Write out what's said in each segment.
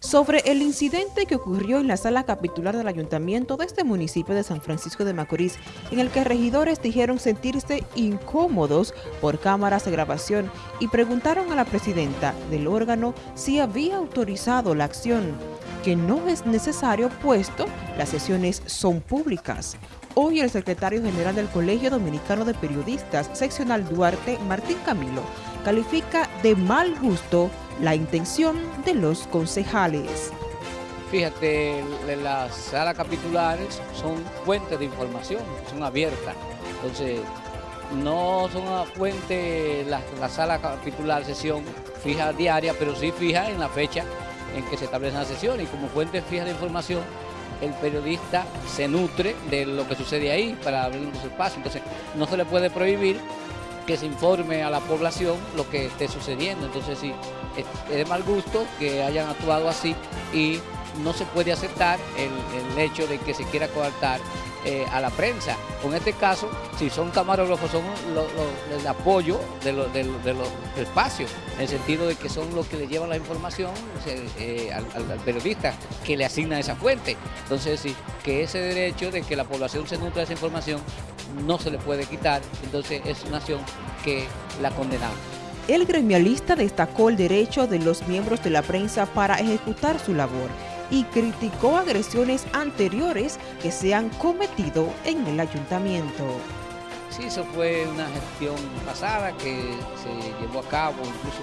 sobre el incidente que ocurrió en la sala capitular del ayuntamiento de este municipio de San Francisco de Macorís, en el que regidores dijeron sentirse incómodos por cámaras de grabación y preguntaron a la presidenta del órgano si había autorizado la acción, que no es necesario puesto las sesiones son públicas. Hoy el secretario general del Colegio Dominicano de Periodistas, seccional Duarte, Martín Camilo, califica de mal gusto la intención de los concejales. Fíjate, las salas capitulares son fuentes de información, son abiertas. Entonces, no son una fuente, la, la sala capitular sesión fija diaria, pero sí fija en la fecha en que se establece la sesión y como fuente fija de información el periodista se nutre de lo que sucede ahí para abrir los espacios. Entonces, no se le puede prohibir que se informe a la población lo que esté sucediendo. Entonces, sí, es de mal gusto que hayan actuado así y no se puede aceptar el, hecho de que se quiera coartar eh, a la prensa. Con este caso, si son camarógrafos, son el apoyo de, los espacios, en el sentido de que son los que le llevan la información eh, al, periodista que le asigna esa fuente. Entonces, sí, que ese derecho de que la población se nutra de esa información no se le puede quitar, entonces es una acción que la condenamos. El gremialista destacó el derecho de los miembros de la prensa para ejecutar su labor y criticó agresiones anteriores que se han cometido en el ayuntamiento. Sí, eso fue una gestión pasada que se llevó a cabo, incluso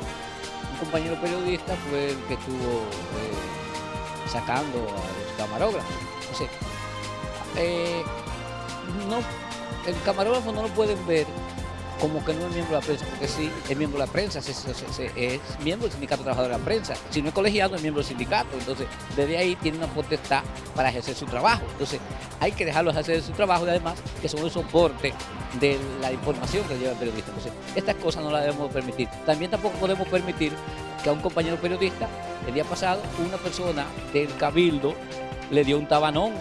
un compañero periodista fue el que estuvo eh, sacando a los camarógrafos. Eh, no, el camarógrafo no lo pueden ver como que no es miembro de la prensa, porque sí, es miembro de la prensa, es, miembro del sindicato de trabajadores de la prensa. Si no es colegiado, es miembro del sindicato. Entonces, desde ahí tiene una potestad para ejercer su trabajo. Entonces, hay que dejarlos hacer su trabajo y además que son el soporte de la información que lleva el periodista. Entonces, estas cosas no las debemos permitir. También tampoco podemos permitir que a un compañero periodista, el día pasado, una persona del Cabildo le dio un tabanón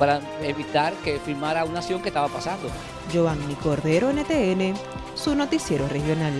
para evitar que firmara una acción que estaba pasando. Giovanni Cordero, NTN, su noticiero regional.